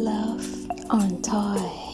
Love on Toy.